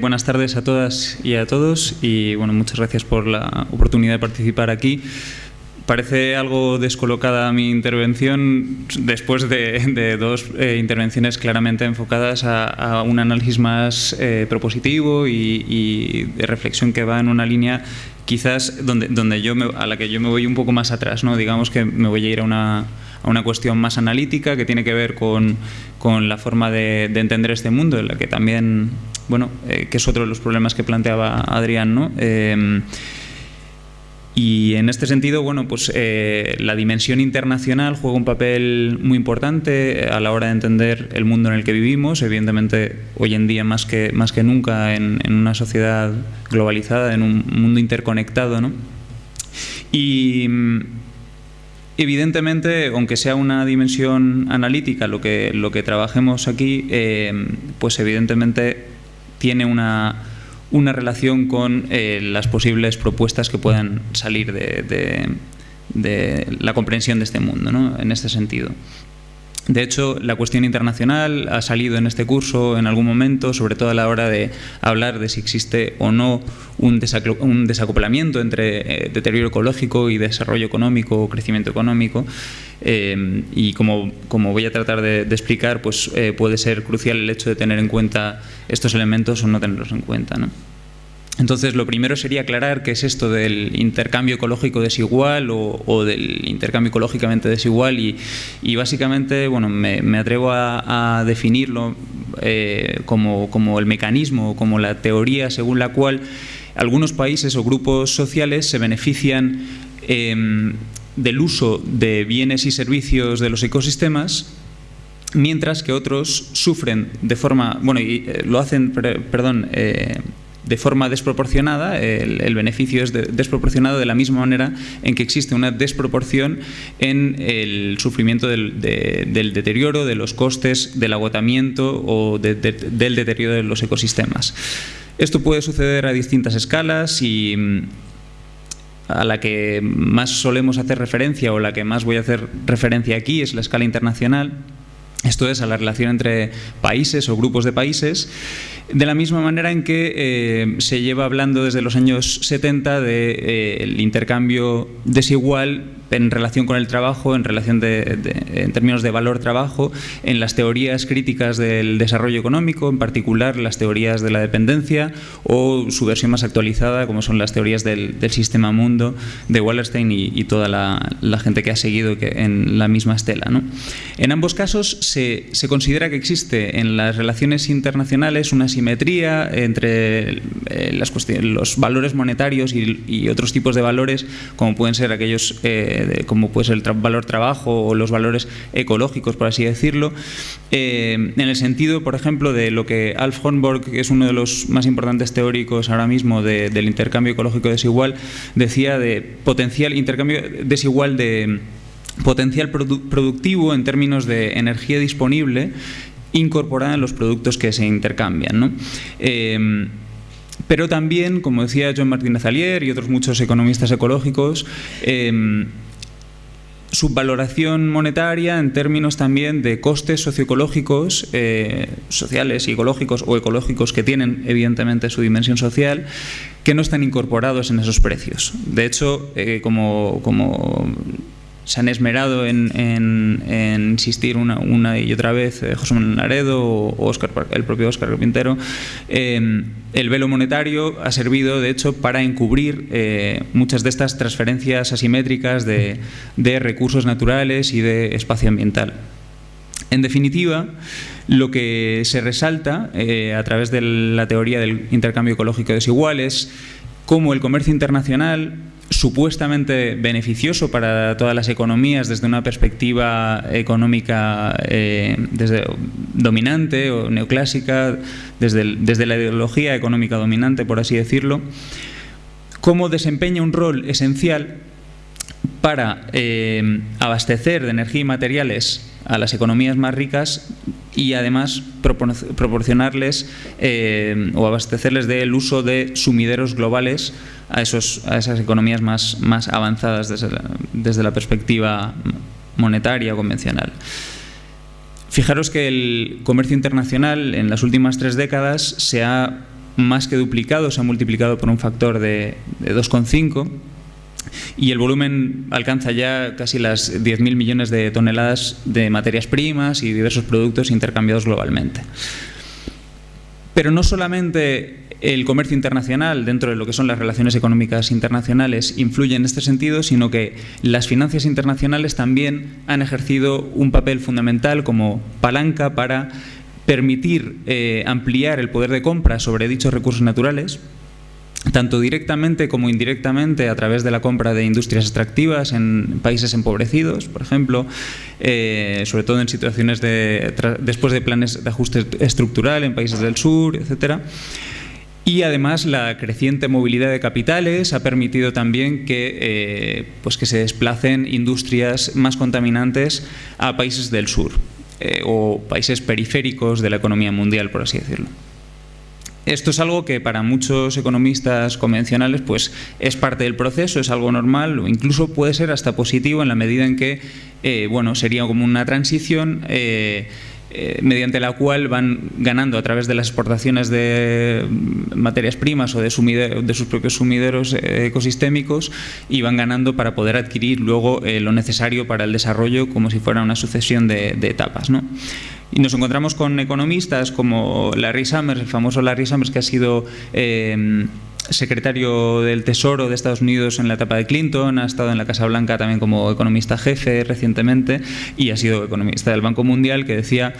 Buenas tardes a todas y a todos y bueno, muchas gracias por la oportunidad de participar aquí. Parece algo descolocada mi intervención después de, dos eh, intervenciones claramente enfocadas a, un análisis más eh, propositivo y, de reflexión que va en una línea quizás donde, donde yo a la que yo me voy un poco más atrás, ¿no? digamos que me voy a ir a una, a una cuestión más analítica que tiene que ver con, con la forma de, de, entender este mundo, en la que también bueno, eh, que es otro de los problemas que planteaba Adrián, ¿no? Eh, y en este sentido, bueno, pues eh, la dimensión internacional juega un papel muy importante a la hora de entender el mundo en el que vivimos, evidentemente hoy en día más que, más que nunca en, una sociedad globalizada, en un mundo interconectado, ¿no? Y evidentemente, aunque sea una dimensión analítica lo que, lo que trabajemos aquí, pues evidentemente tiene una, una relación con eh, las posibles propuestas que puedan salir de, de, la comprensión de este mundo, ¿no? en este sentido. De hecho, la cuestión internacional ha salido en este curso en algún momento, sobre todo a la hora de hablar de si existe o no un, desacoplamiento entre eh, deterioro ecológico y desarrollo económico o crecimiento económico. Eh, y como, como, voy a tratar de, explicar, pues eh, puede ser crucial el hecho de tener en cuenta estos elementos o no tenerlos en cuenta. ¿no? Entonces, lo primero sería aclarar qué es esto del intercambio ecológico desigual o, del intercambio ecológicamente desigual y, básicamente, bueno, me, atrevo a, definirlo eh, como, el mecanismo, como la teoría según la cual algunos países o grupos sociales se benefician em, del uso de bienes y servicios de los ecosistemas mientras que otros sufren de forma, bueno, y eh, lo hacen, perdón, eh, de forma desproporcionada, el, beneficio es desproporcionado de la misma manera en que existe una desproporción en el sufrimiento del, deterioro, de los costes, del agotamiento o del deterioro de los ecosistemas. Esto puede suceder a distintas escalas y mm, a la que más solemos hacer referencia o la que más voy a hacer referencia aquí es la escala internacional, esto es, a la relación entre países o grupos de países, de la misma manera en que eh, se lleva hablando desde los años 70 del de, eh, intercambio desigual en relación con el trabajo, en relación de, en términos de valor trabajo, en las teorías críticas del desarrollo económico, en particular las teorías de la dependencia o su versión más actualizada, como son las teorías del, sistema mundo de Wallerstein y, toda la, gente que ha seguido que en la misma estela. ¿no? En ambos casos se, se, considera que existe en las relaciones internacionales una simetría entre eh, las los valores monetarios y, otros tipos de valores, como pueden ser aquellos eh, como puede ser el valor trabajo o los valores ecológicos, por así decirlo, eh, en el sentido, por ejemplo, de lo que Alf Hornborg, que es uno de los más importantes teóricos ahora mismo del intercambio ecológico desigual, decía de potencial intercambio desigual de potencial productivo en términos de energía disponible incorporada en los productos que se intercambian. ¿no? Eh, pero también, como decía John Martínez Alier y otros muchos economistas ecológicos, eh, subvaloración monetaria en términos también de costes socioecológicos, eh, sociales y ecológicos o ecológicos que tienen evidentemente su dimensión social, que no están incorporados en esos precios. De hecho, eh, como, como se han esmerado en, insistir una, y otra vez eh, José Manuel Laredo o Oscar, el propio Óscar Carpintero, eh, el velo monetario ha servido, de hecho, para encubrir eh, muchas de estas transferencias asimétricas de, recursos naturales y de espacio ambiental. En definitiva, lo que se resalta a través de la teoría del intercambio ecológico desigual es cómo el comercio internacional supuestamente beneficioso para todas las economías desde una perspectiva económica eh, dominante o neoclásica, desde, desde la ideología económica dominante, por así decirlo, cómo desempeña un rol esencial para eh, abastecer de energía y materiales a las economías más ricas y además proporcionarles eh, o abastecerles del uso de sumideros globales a, esos, a esas economías más, más avanzadas desde la, desde la perspectiva monetaria convencional. Fijaros que el comercio internacional en las últimas tres décadas se ha más que duplicado, se ha multiplicado por un factor de, de 2,5 y el volumen alcanza ya casi las 10.000 millones de toneladas de materias primas y diversos productos intercambiados globalmente. Pero no solamente el comercio internacional dentro de lo que son las relaciones económicas internacionales influye en este sentido, sino que las finanzas internacionales también han ejercido un papel fundamental como palanca para permitir eh, ampliar el poder de compra sobre dichos recursos naturales, tanto directamente como indirectamente a través de la compra de industrias extractivas en países empobrecidos, por ejemplo, eh, sobre todo en situaciones de, después de planes de ajuste estructural en países del sur, etcétera. Y además la creciente movilidad de capitales ha permitido también que, eh, pues que se desplacen industrias más contaminantes a países del sur eh, o países periféricos de la economía mundial, por así decirlo. Esto es algo que para muchos economistas convencionales pues, es parte del proceso, es algo normal o incluso puede ser hasta positivo en la medida en que eh, bueno, sería como una transición eh, eh, mediante la cual van ganando a través de las exportaciones de materias primas o de, sus propios sumideros ecosistémicos y van ganando para poder adquirir luego lo necesario para el desarrollo como si fuera una sucesión de, de etapas. ¿no? Y nos encontramos con economistas como Larry Summers, el famoso Larry Summers que ha sido eh, secretario del Tesoro de Estados Unidos en la etapa de Clinton, ha estado en la Casa Blanca también como economista jefe recientemente y ha sido economista del Banco Mundial que decía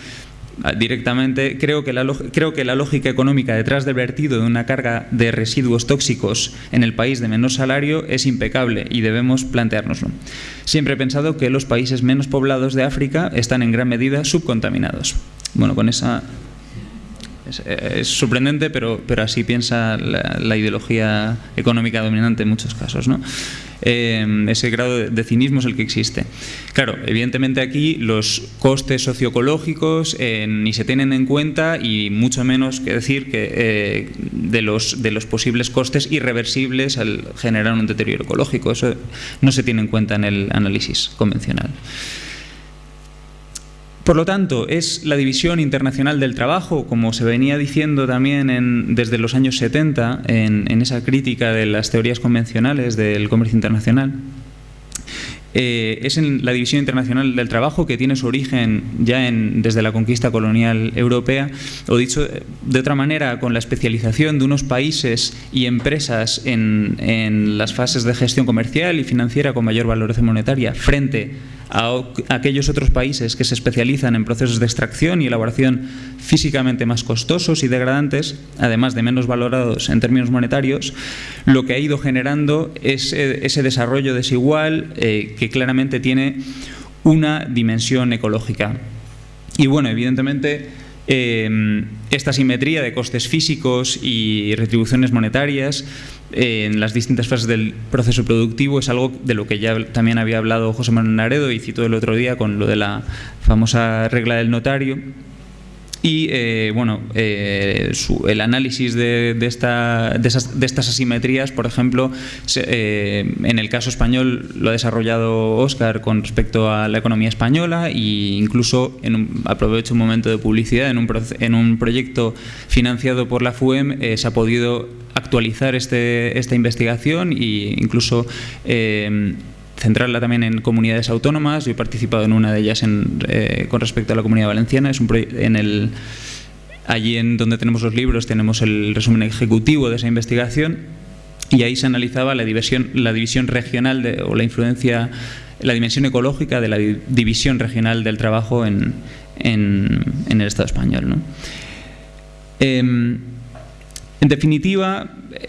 directamente, creo que, la, creo que la lógica económica detrás del vertido de una carga de residuos tóxicos en el país de menor salario es impecable y debemos planteárnoslo. Siempre he pensado que los países menos poblados de África están en gran medida subcontaminados. Bueno, con esa es, sorprendente, pero, pero así piensa la, ideología económica dominante en muchos casos. ¿no? Eh, ese grado de, cinismo es el que existe. Claro, evidentemente aquí los costes socioecológicos eh, ni se tienen en cuenta y mucho menos que decir que eh, de, los, de los posibles costes irreversibles al generar un deterioro ecológico. Eso no se tiene en cuenta en el análisis convencional. Por lo tanto, es la división internacional del trabajo, como se venía diciendo también desde los años 70 en, esa crítica de las teorías convencionales del comercio internacional. Eh, es en la división internacional del trabajo que tiene su origen ya desde la conquista colonial europea, o dicho de otra manera, con la especialización de unos países y empresas en, las fases de gestión comercial y financiera con mayor valoración monetaria frente a aquellos otros países que se especializan en procesos de extracción y elaboración físicamente más costosos y degradantes, además de menos valorados en términos monetarios, lo que ha ido generando es ese desarrollo desigual eh, que claramente tiene una dimensión ecológica. Y bueno, evidentemente eh, esta simetría de costes físicos y retribuciones monetarias en las distintas fases del proceso productivo es algo de lo que ya también había hablado José Manuel Naredo y citó el otro día con lo de la famosa regla del notario. Y eh, bueno, eh, el análisis de, esta, de, estas asimetrías, por ejemplo, eh, en el caso español lo ha desarrollado Óscar con respecto a la economía española e incluso, en un, aprovecho un momento de publicidad, en un, en un proyecto financiado por la FUEM se ha podido actualizar este, esta investigación e incluso eh, centrarla también en comunidades autónomas. Yo he participado en una de ellas eh, con respecto a la comunidad valenciana. Es un en el, allí en donde tenemos los libros tenemos el resumen ejecutivo de esa investigación y ahí se analizaba la división, la división regional de, o la influencia, la dimensión ecológica de la división regional del trabajo en, en, el Estado español. ¿no? Em, en definitiva,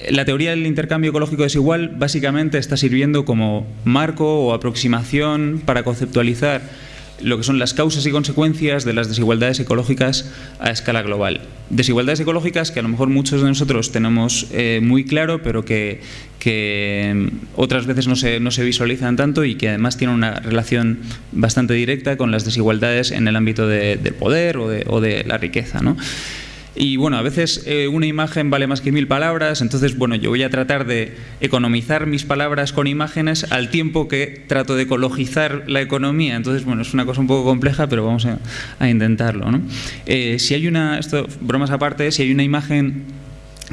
la teoría del intercambio ecológico desigual básicamente está sirviendo como marco o aproximación para conceptualizar lo que son las causas y consecuencias de las desigualdades ecológicas a escala global. Desigualdades ecológicas que a lo mejor muchos de nosotros tenemos eh, muy claro, pero que, mm, otras veces no se, no se, visualizan tanto y que además tienen una relación bastante directa con las desigualdades en el ámbito del poder o de, o de la riqueza. ¿no? Y bueno, a veces eh, una imagen vale más que mil palabras, entonces bueno, yo voy a tratar de economizar mis palabras con imágenes al tiempo que trato de ecologizar la economía. Entonces, bueno, es una cosa un poco compleja, pero vamos a, intentarlo. ¿no? Eh, si hay una, esto, bromas aparte, si hay una imagen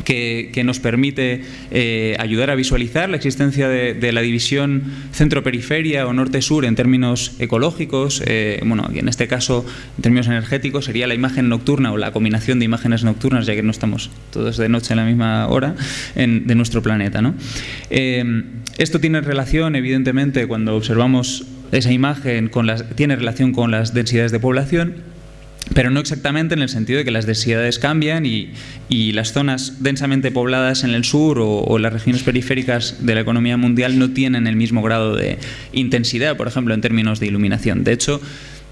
que, nos permite eh, ayudar a visualizar la existencia de, la división centro-periferia o norte-sur en términos ecológicos. Eh, bueno, en este caso, en términos energéticos, sería la imagen nocturna o la combinación de imágenes nocturnas, ya que no estamos todos de noche en la misma hora, de nuestro planeta. Eh, esto tiene relación, evidentemente, cuando observamos esa imagen, con las, tiene relación con las densidades de población pero no exactamente en el sentido de que las densidades cambian y, las zonas densamente pobladas en el sur o, las regiones periféricas de la economía mundial no tienen el mismo grado de intensidad, por ejemplo, en términos de iluminación. De hecho,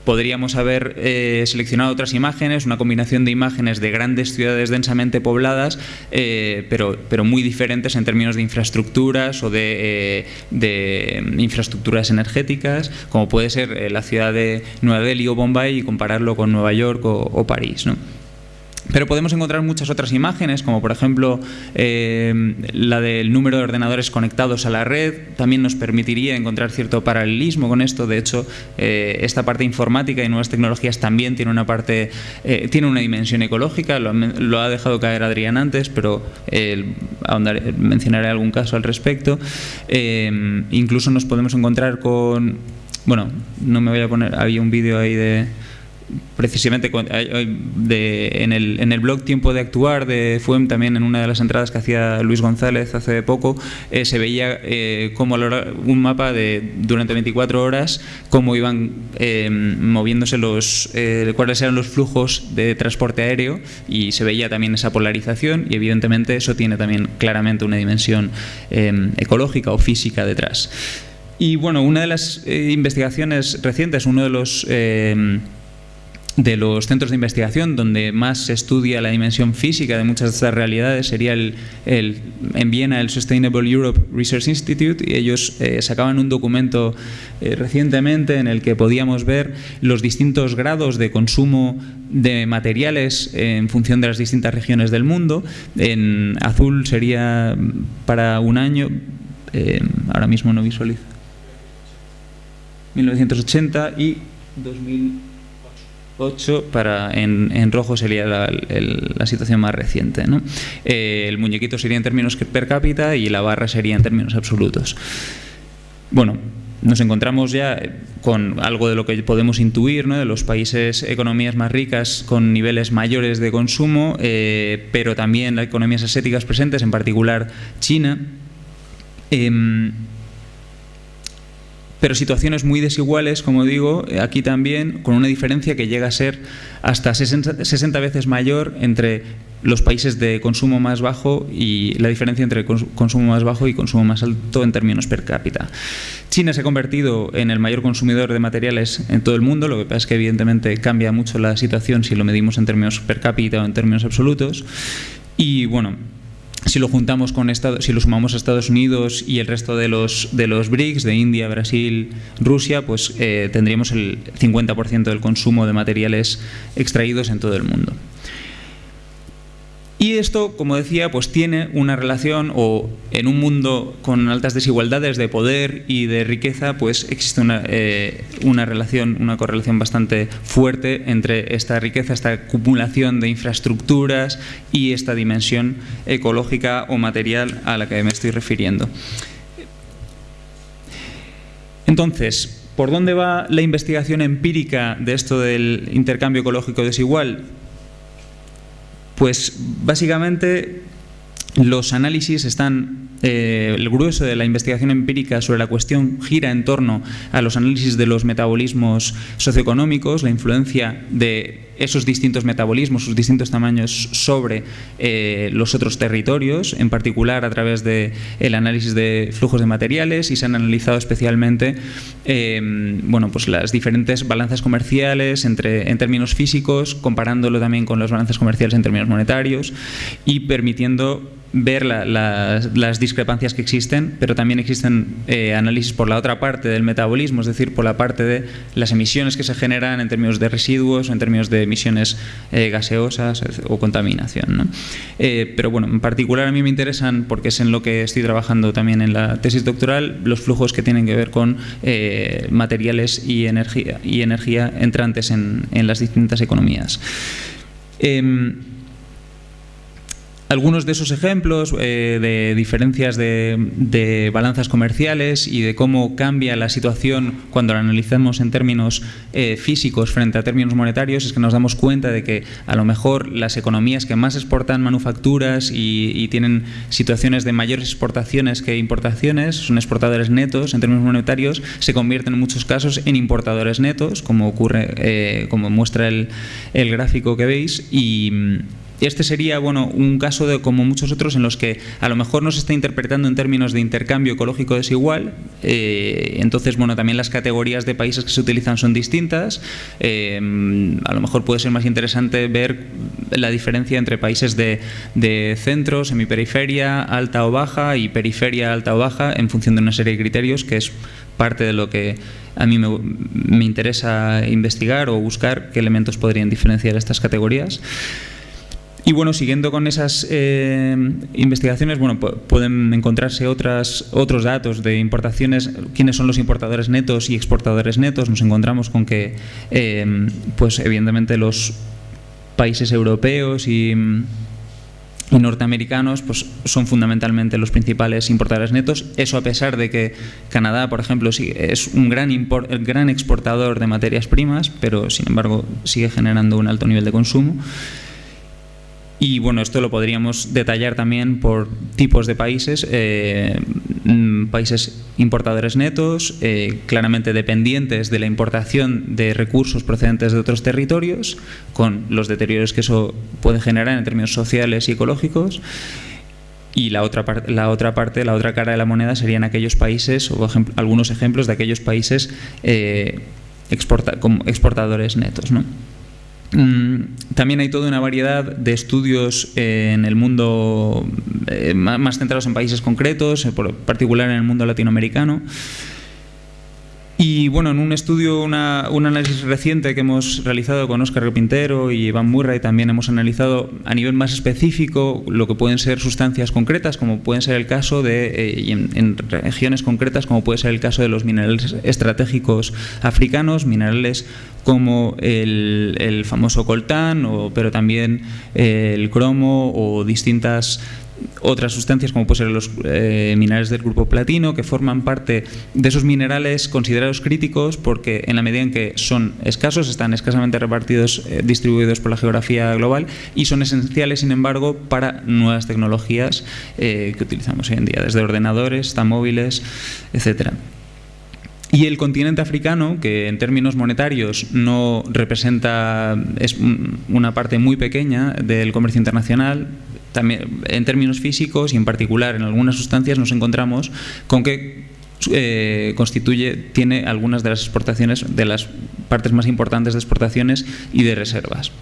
Podríamos haber eh, seleccionado otras imágenes, una combinación de imágenes de grandes ciudades densamente pobladas, eh, pero, pero muy diferentes en términos de infraestructuras o de, eh, infraestructuras energéticas, como puede ser la ciudad de Nueva Delhi o Bombay y compararlo con Nueva York o, o París. ¿no? Pero podemos encontrar muchas otras imágenes, como por ejemplo eh, la del número de ordenadores conectados a la red. También nos permitiría encontrar cierto paralelismo con esto. De hecho, eh, esta parte informática y nuevas tecnologías también tiene una parte, eh, tiene una dimensión ecológica. Lo, ha dejado caer Adrián antes, pero mencionaré algún caso al respecto. incluso nos podemos encontrar con, bueno, no me voy a poner, había un vídeo ahí de precisamente en, el, en el blog Tiempo de Actuar de FUEM, también en una de las entradas que hacía Luis González hace poco, eh, se veía eh, como un mapa de durante 24 horas cómo iban eh, moviéndose los, cuáles eran los flujos de transporte aéreo y se veía también esa polarización y evidentemente eso tiene también claramente una dimensión ecológica o física detrás. Y bueno, una de las investigaciones recientes, uno de los de los centros de investigación donde más se estudia la dimensión física de muchas de estas realidades sería el, en Viena el Sustainable Europe Research Institute y ellos eh, sacaban un documento eh, recientemente en el que podíamos ver los distintos grados de consumo de materiales en función de las distintas regiones del mundo. En azul sería para un año, eh, ahora mismo no visualizo, 1980 y 2000 8 para en, rojo sería la, situación más reciente. Eh, el muñequito sería en términos per cápita y la barra sería en términos absolutos. Bueno, nos encontramos ya con algo de lo que podemos intuir, de los países, economías más ricas con niveles mayores de consumo, eh, pero también las economías asiáticas presentes, en particular China. Em, pero situaciones muy desiguales, como digo, aquí también, con una diferencia que llega a ser hasta 60, veces mayor entre los países de consumo más bajo y la diferencia entre consumo más bajo y consumo más alto en términos per cápita. China se ha convertido en el mayor consumidor de materiales en todo el mundo, lo que pasa es que evidentemente cambia mucho la situación si lo medimos en términos per cápita o en términos absolutos. Y bueno, si lo juntamos con Estados, si lo sumamos a Estados Unidos y el resto de los, de los BRICS, de India, Brasil, Rusia, pues eh, tendríamos el 50% del consumo de materiales extraídos en todo el mundo. Y esto, como decía, pues tiene una relación, o en un mundo con altas desigualdades de poder y de riqueza, pues existe una, eh, una relación, una correlación bastante fuerte entre esta riqueza, esta acumulación de infraestructuras y esta dimensión ecológica o material a la que me estoy refiriendo. Entonces, ¿por dónde va la investigación empírica de esto del intercambio ecológico desigual? Pues básicamente los análisis están, eh, el grueso de la investigación empírica sobre la cuestión gira en torno a los análisis de los metabolismos socioeconómicos, la influencia de esos distintos metabolismos, sus distintos tamaños sobre eh, los otros territorios, en particular a través del el análisis de flujos de materiales y se han analizado especialmente em, bueno, pues las diferentes balanzas comerciales entre, en términos físicos, comparándolo también con las balanzas comerciales en términos monetarios y permitiendo ver las discrepancias que existen, pero también existen eh, análisis por la otra parte del metabolismo, es decir, por la parte de las emisiones que se generan en términos de residuos en términos de emisiones eh, gaseosas o contaminación. Eh, pero bueno, en particular a mí me interesan, porque es en lo que estoy trabajando también en la tesis doctoral, los flujos que tienen que ver con materiales y energía, y energía entrantes en, en las distintas economías. Algunos de esos ejemplos eh, de diferencias de, balanzas comerciales y de cómo cambia la situación cuando la analizamos en términos eh, físicos frente a términos monetarios es que nos damos cuenta de que a lo mejor las economías que más exportan manufacturas y, tienen situaciones de mayores exportaciones que importaciones, son exportadores netos en términos monetarios, se convierten en muchos casos en importadores netos, como ocurre, eh, como muestra el, el gráfico que veis, y este sería bueno, un caso de, como muchos otros en los que a lo mejor no se está interpretando en términos de intercambio ecológico desigual, eh, entonces bueno, también las categorías de países que se utilizan son distintas, eh, a lo mejor puede ser más interesante ver la diferencia entre países de, centro, semiperiferia, alta o baja y periferia, alta o baja en función de una serie de criterios que es parte de lo que a mí me, me interesa investigar o buscar qué elementos podrían diferenciar estas categorías. Y bueno, siguiendo con esas eh, investigaciones, bueno, pueden encontrarse otras, otros datos de importaciones, quiénes son los importadores netos y exportadores netos. Nos encontramos con que, eh, pues evidentemente los países europeos y, norteamericanos pues, son fundamentalmente los principales importadores netos. Eso a pesar de que Canadá, por ejemplo, es un gran, el gran exportador de materias primas, pero sin embargo sigue generando un alto nivel de consumo. Y bueno, esto lo podríamos detallar también por tipos de países, eh, mm, países importadores netos, eh, claramente dependientes de la importación de recursos procedentes de otros territorios, con los deterioros que eso puede generar en términos sociales y ecológicos. Y la otra, la otra parte, la otra cara de la moneda serían aquellos países, o algunos ejemplos de aquellos países eh, como exportadores netos. Mm, también hay toda una variedad de estudios eh, en el mundo eh, más centrados en países concretos, en particular en el mundo latinoamericano. Y bueno, en un estudio, un análisis reciente que hemos realizado con Óscar Pintero y Iván Murray, también hemos analizado a nivel más específico lo que pueden ser sustancias concretas, como pueden ser el caso de, eh, en, regiones concretas, como puede ser el caso de los minerales estratégicos africanos, minerales como el, famoso coltán, o, pero también eh, el cromo o distintas otras sustancias como pueden ser los eh, minerales del grupo platino que forman parte de esos minerales considerados críticos porque en la medida en que son escasos están escasamente repartidos eh, distribuidos por la geografía global y son esenciales sin embargo para nuevas tecnologías que utilizamos hoy en día desde ordenadores hasta móviles etcétera y el continente africano, que en términos monetarios no representa, es una parte muy pequeña del comercio internacional, también en términos físicos y en particular en algunas sustancias nos encontramos con que eh, constituye, tiene algunas de las exportaciones, de las partes más importantes de exportaciones y de reservas.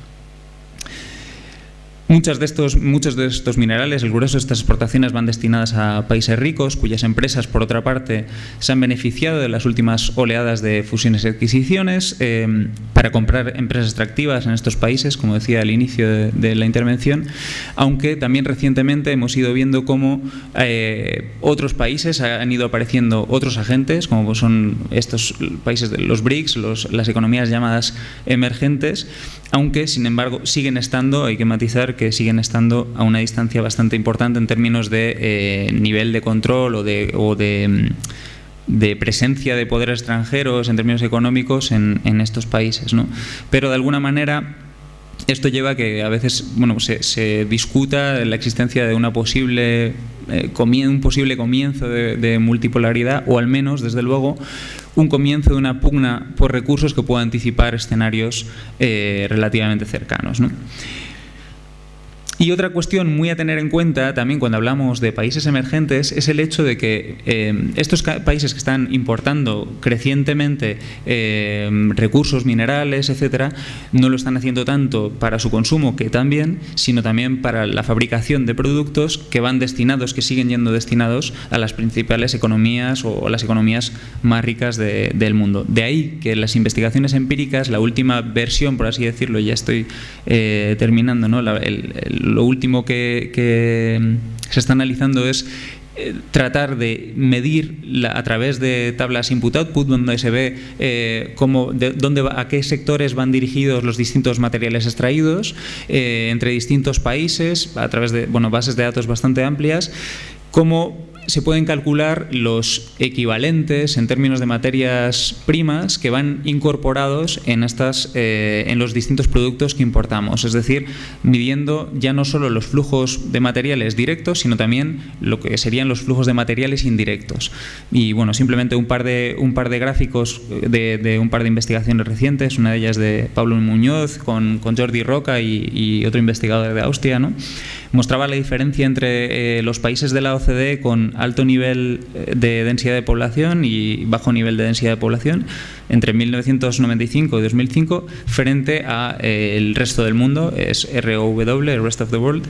Muchas de estos, muchos de estos minerales, el grueso de estas exportaciones van destinadas a países ricos, cuyas empresas, por otra parte, se han beneficiado de las últimas oleadas de fusiones y adquisiciones eh, para comprar empresas extractivas en estos países, como decía al inicio de, la intervención, aunque también recientemente hemos ido viendo cómo eh, otros países han ido apareciendo otros agentes, como son estos países de los BRICS, las economías llamadas emergentes, aunque sin embargo siguen estando, hay que matizar que siguen estando a una distancia bastante importante en términos de eh, nivel de control o de, mm, de, presencia de poderes extranjeros en términos económicos en, estos países. Pero de alguna manera esto lleva a que a veces bueno, se, discuta la existencia de una posible, eh, un posible comienzo de, multipolaridad o al menos, desde luego, un comienzo de una pugna por recursos que pueda anticipar escenarios eh, relativamente cercanos. ¿no? Y otra cuestión muy a tener en cuenta también cuando hablamos de países emergentes es el hecho de que eh, estos países que están importando crecientemente eh, recursos minerales, etcétera, no lo están haciendo tanto para su consumo, que también, sino también para la fabricación de productos que van destinados, que siguen yendo destinados a las principales economías o las economías más ricas del mundo. De ahí que las investigaciones empíricas, la última versión, por así decirlo, ya estoy eh, terminando, ¿no? el, lo último que, se está analizando es eh, tratar de medir a través de tablas input-output, donde se ve eh, cómo, de, dónde a qué sectores van dirigidos los distintos materiales extraídos entre distintos países, a través de bueno, bases de datos bastante amplias, cómo se pueden calcular los equivalentes en términos de materias primas que van incorporados en, estas, eh, en los distintos productos que importamos. Es decir, midiendo ya no solo los flujos de materiales directos, sino también lo que serían los flujos de materiales indirectos. Y bueno, simplemente un par de, un par de gráficos de, un par de investigaciones recientes, una de ellas de Pablo Muñoz con, con Jordi Roca y, otro investigador de Austria, ¿no? mostraba la diferencia entre eh, los países de la OCDE con alto nivel eh, de densidad de población y bajo nivel de densidad de población entre 1995 y 2005 frente a eh, el resto del mundo, es ROW, el Rest of the World.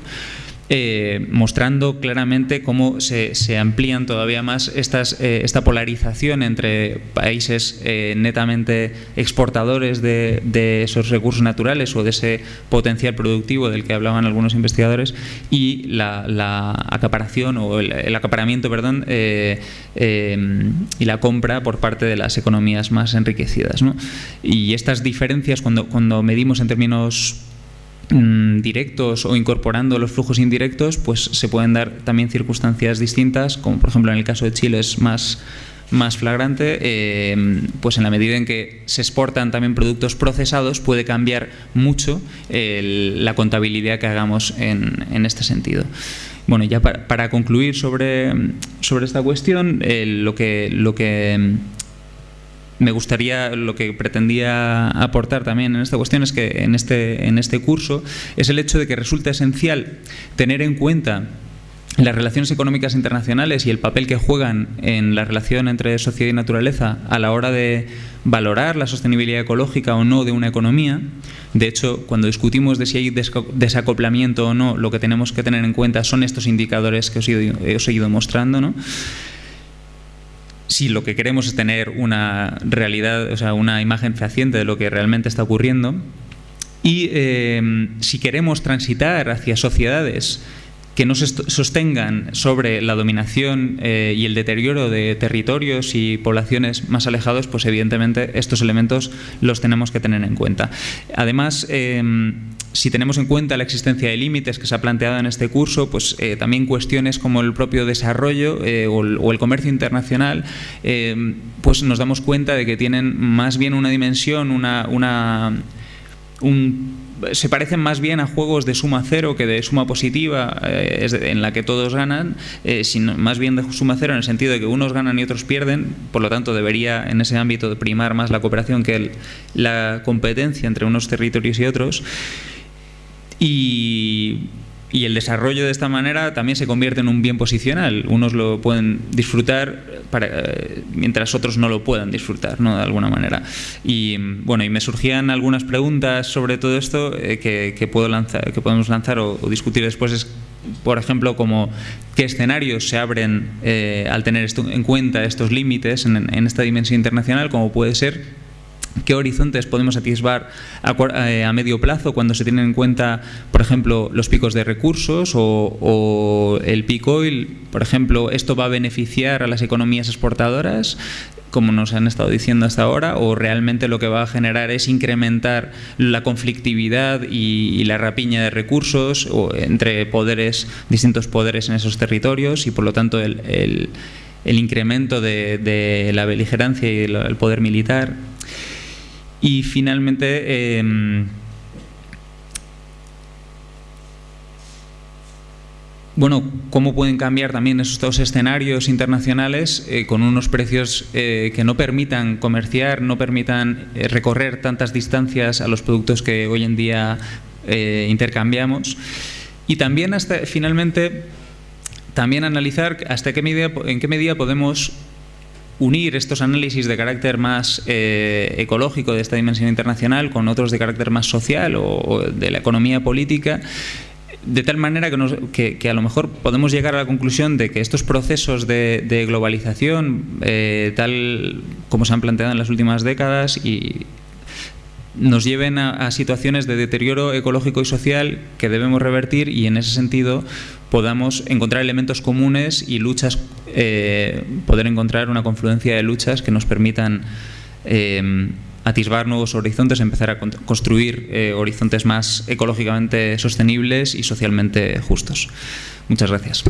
Eh, mostrando claramente cómo se, amplían todavía más estas, eh, esta polarización entre países eh, netamente exportadores de, esos recursos naturales o de ese potencial productivo del que hablaban algunos investigadores y la, acaparación o el, acaparamiento perdón, y la compra por parte de las economías más enriquecidas. Y estas diferencias cuando, cuando medimos en términos directos o incorporando los flujos indirectos, pues se pueden dar también circunstancias distintas, como por ejemplo en el caso de Chile es más más flagrante, eh, pues en la medida en que se exportan también productos procesados puede cambiar mucho la contabilidad que hagamos en, este sentido. Bueno, ya para, concluir sobre, sobre esta cuestión, eh, lo que, lo que me gustaría, lo que pretendía aportar también en esta cuestión es que en este, en este curso es el hecho de que resulta esencial tener en cuenta las relaciones económicas internacionales y el papel que juegan en la relación entre sociedad y naturaleza a la hora de valorar la sostenibilidad ecológica o no de una economía. De hecho, cuando discutimos de si hay desacoplamiento o no, lo que tenemos que tener en cuenta son estos indicadores que he ido mostrando. ¿no? Si lo que queremos es tener una realidad, o sea, una imagen fehaciente de lo que realmente está ocurriendo, y eh, si queremos transitar hacia sociedades que no se sostengan sobre la dominación eh, y el deterioro de territorios y poblaciones más alejados, pues evidentemente estos elementos los tenemos que tener en cuenta. Además, eh, si tenemos en cuenta la existencia de límites que se ha planteado en este curso, pues eh, también cuestiones como el propio desarrollo o el, comercio internacional, pues nos damos cuenta de que tienen más bien una dimensión, una, una un se parecen más bien a juegos de suma cero que de suma positiva, eh, en la que todos ganan, eh, sino más bien de suma cero en el sentido de que unos ganan y otros pierden, por lo tanto debería en ese ámbito primar más la cooperación que la competencia entre unos territorios y otros. Y el desarrollo de esta manera también se convierte en un bien posicional. Unos lo pueden disfrutar eh, mientras otros no lo puedan disfrutar, ¿no? de alguna manera. Y bueno, y me surgían algunas preguntas sobre todo esto eh, que, puedo lanzar, que podemos lanzar o, discutir después. Es, por ejemplo, como qué escenarios se abren eh, al tener en cuenta estos límites en, en esta dimensión internacional, como puede ser qué horizontes podemos atisbar eh, a, medio plazo cuando se tienen en cuenta, por ejemplo, los picos de recursos o, el peak oil. Por ejemplo, ¿esto va a beneficiar a las economías exportadoras? como nos han estado diciendo hasta ahora, o realmente lo que va a generar es incrementar la conflictividad y, la rapiña de recursos entre poderes, distintos poderes en esos territorios y por lo tanto el, incremento de, la beligerancia y el poder militar. Y finalmente, em, bueno, cómo pueden cambiar también estos escenarios internacionales eh, con unos precios eh, que no permitan comerciar, no permitan eh, recorrer tantas distancias a los productos que hoy en día intercambiamos. Y también hasta finalmente también analizar hasta qué medida, en qué medida podemos unir estos análisis de carácter más eh, ecológico de esta dimensión internacional con otros de carácter más social o, de la economía política de tal manera que, que, a lo mejor podemos llegar a la conclusión de que estos procesos de, globalización, eh, tal como se han planteado en las últimas décadas, y nos lleven a, situaciones de deterioro ecológico y social que debemos revertir y en ese sentido podamos encontrar elementos comunes y luchas, eh, poder encontrar una confluencia de luchas que nos permitan eh, atisbar nuevos horizontes, empezar a construir eh, horizontes más ecológicamente sostenibles y socialmente justos. Muchas gracias.